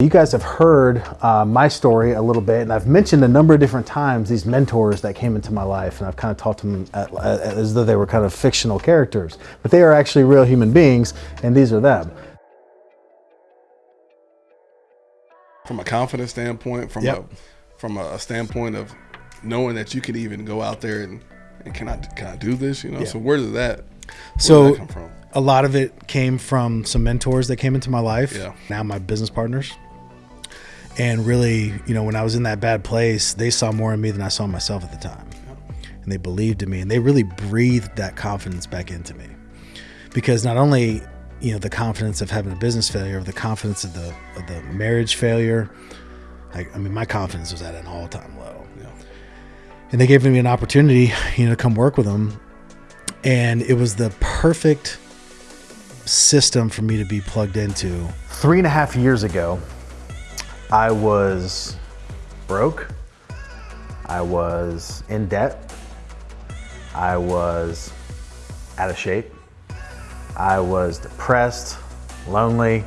You guys have heard uh, my story a little bit, and I've mentioned a number of different times these mentors that came into my life, and I've kind of talked to them at, at, as though they were kind of fictional characters, but they are actually real human beings, and these are them. From a confidence standpoint, from Yep. a from a standpoint of knowing that you can even go out there and, and can I can I do this? You know, so where does that where So- does that come from? A lot of it came from some mentors that came into my life, Yeah. now my business partners. And really, you know, when I was in that bad place, they saw more in me than I saw myself at the time. And they believed in me and they really breathed that confidence back into me. Because not only, you know, the confidence of having a business failure, the confidence of the of the marriage failure, I, I mean, my confidence was at an all-time low. Yeah. And they gave me an opportunity, you know, to come work with them. And it was the perfect system for me to be plugged into. Three and a half years ago, I was broke. I was in debt. I was out of shape. I was depressed, lonely.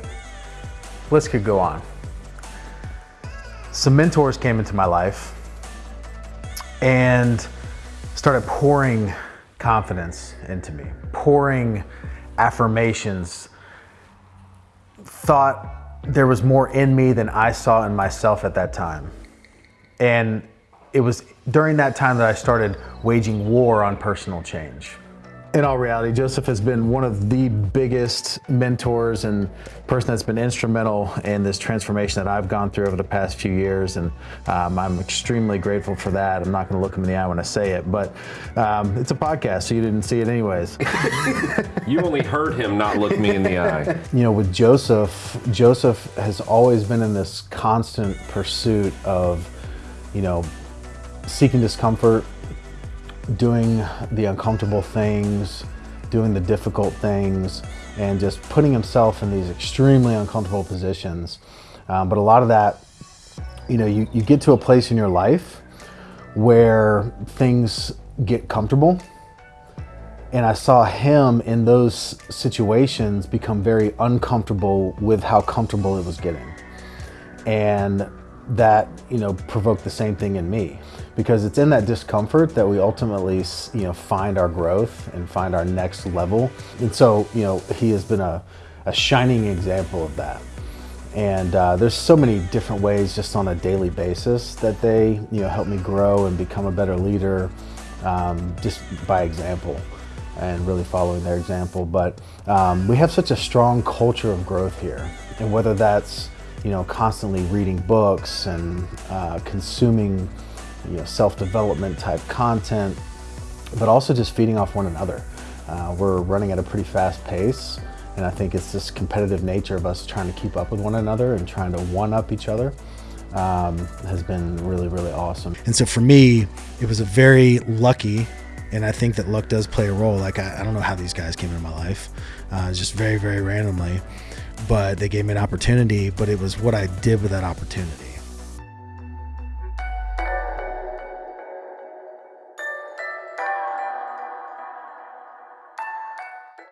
List could go on. Some mentors came into my life and started pouring confidence into me, pouring affirmations, thought there was more in me than I saw in myself at that time. And it was during that time that I started waging war on personal change. In all reality, Joseph has been one of the biggest mentors and person that's been instrumental in this transformation that I've gone through over the past few years. And um, I'm extremely grateful for that. I'm not going to look him in the eye when I say it, but um, it's a podcast, so you didn't see it anyways. You only heard him not look me in the eye. you know, with Joseph, Joseph has always been in this constant pursuit of, you know, seeking discomfort, doing the uncomfortable things, doing the difficult things, and just putting himself in these extremely uncomfortable positions. Um, but a lot of that, you know, you, you get to a place in your life where things get comfortable and I saw him in those situations become very uncomfortable with how comfortable it was getting. And that, you know, provoke the same thing in me because it's in that discomfort that we ultimately, you know, find our growth and find our next level. And so, you know, he has been a, a shining example of that. And uh, there's so many different ways just on a daily basis that they, you know, help me grow and become a better leader um, just by example and really following their example. But um, we have such a strong culture of growth here. And whether that's, you know, constantly reading books and uh, consuming, you know, self-development type content, but also just feeding off one another. Uh, we're running at a pretty fast pace. And I think it's this competitive nature of us trying to keep up with one another and trying to one up each other um, has been really, really awesome. And so for me, it was a very lucky, and I think that luck does play a role. Like, I, I don't know how these guys came into my life, uh, just very, very randomly, but they gave me an opportunity, but it was what I did with that opportunity.